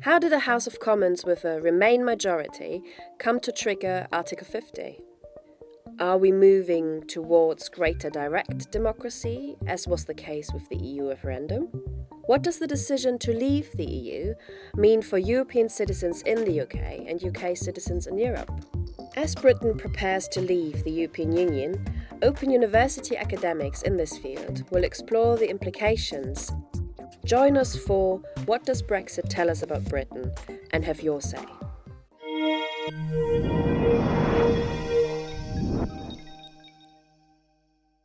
How did the House of Commons with a Remain majority come to trigger Article 50? Are we moving towards greater direct democracy, as was the case with the EU referendum? What does the decision to leave the EU mean for European citizens in the UK and UK citizens in Europe? As Britain prepares to leave the European Union, Open University academics in this field will explore the implications. Join us for What Does Brexit Tell Us About Britain and have your say.